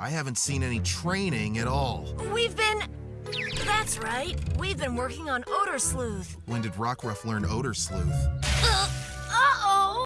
I haven't seen any training at all. We've been. That's right. We've been working on Odor Sleuth. When did Rockruff learn Odor Sleuth? Uh